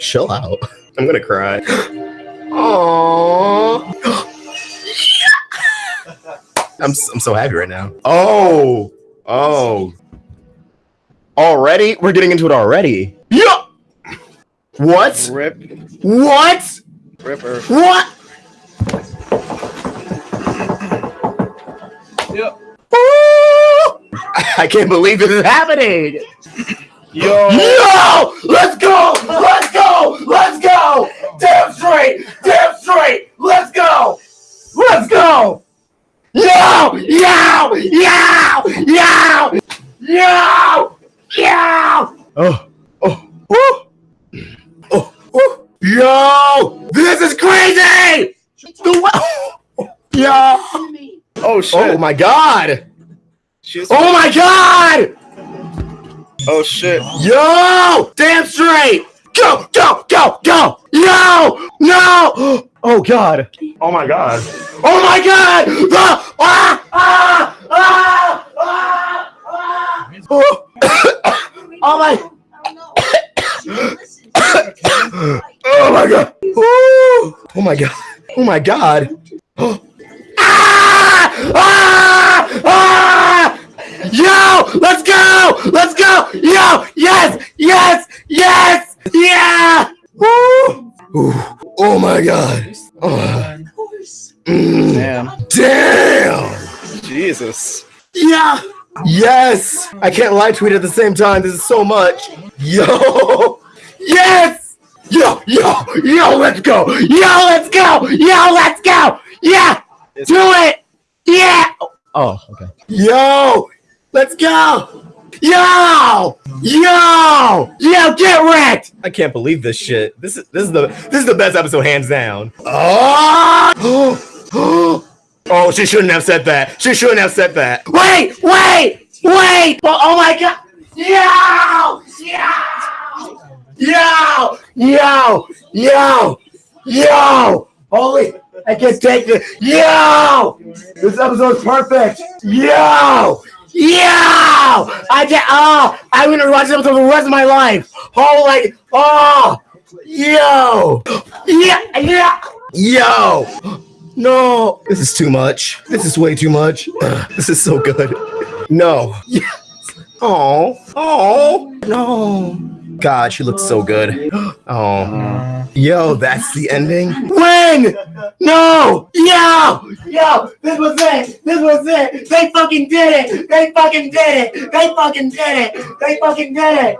Chill out. I'm gonna cry. Aww. I'm, s- I'm so happy right now. Oh. Oh. Already? We're getting into it already. Yeah. What? Rip, What? ripper. What? Yep. Ooh! I can't believe this is happening. Yo. Yo! Let's Yo! Yo! Yo! Yo! Yo! Yo! Oh! Oh! Oh! Oh! oh. Yo! This is crazy! The Yo! Oh shit. Oh my god! Oh my god! oh shit. Yo! Damn straight! Go, go, go, go! Yo! No! Oh god! Oh my god! Oh my god! Ah! Ah! Ah! Ah! Ah! Ah! Oh, oh my! Oh my god! Ooh. Oh my god! Oh my god! Ah! Ah! Ah! Yo! Let's go! Let's go! Yo! Yes! Yes! Yes! Yeah! Woo! Ooh. Oh my god! Oh. Mm. Damn. Damn! Jesus. Yeah! Yes! I can't live tweet at the same time. This is so much. Yo! Yes! Yo! Yo! Yo! Let's go! Yo! Let's go! Yo! Let's go! Yeah! Do it! Yeah! Oh, okay. Yo! Let's go! Yo! Yo! Yo! Get wrecked! I can't believe this shit. This is this is the this is the best episode hands down. Oh! oh, she shouldn't have said that. She shouldn't have said that. Wait! Wait! Wait! Oh, oh my god! Yo! Yo! Yo! Yo! Yo! Yo! Holy! I can't take it. Yo! This episode's perfect. Yo! I get. Ah, oh, I'm gonna watch them for the rest of my life. Oh, like. Oh! Yo! Yeah! Yeah! Yo! No! This is too much. This is way too much. This is so good. No. Yes. Oh. Oh. No. God, she looks so good. Oh. Yo, that's the ending? When? No! Yo! Yo! This was it! This was it! They fucking did it! They fucking did it! They fucking did it! They fucking did it!